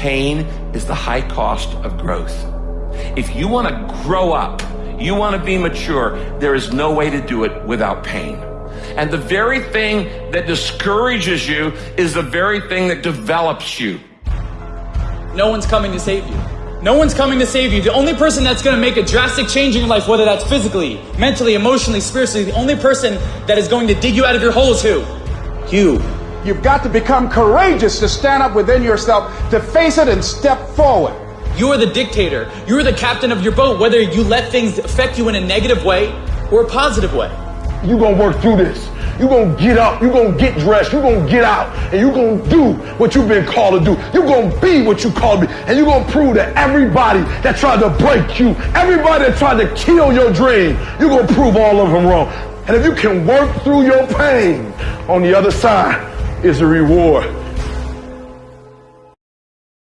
pain is the high cost of growth. If you want to grow up, you want to be mature, there is no way to do it without pain. And the very thing that discourages you is the very thing that develops you. No one's coming to save you. No one's coming to save you. The only person that's going to make a drastic change in your life, whether that's physically, mentally, emotionally, spiritually, the only person that is going to dig you out of your hole is who? You. You've got to become courageous to stand up within yourself, to face it and step forward. You are the dictator. You are the captain of your boat, whether you let things affect you in a negative way or a positive way. You're going to work through this. You're going to get up. You're going to get dressed. You're going to get out. And you're going to do what you've been called to do. You're going to be what you called to be. And you're going to prove to everybody that tried to break you, everybody that tried to kill your dream, you're going to prove all of them wrong. And if you can work through your pain, on the other side is a reward.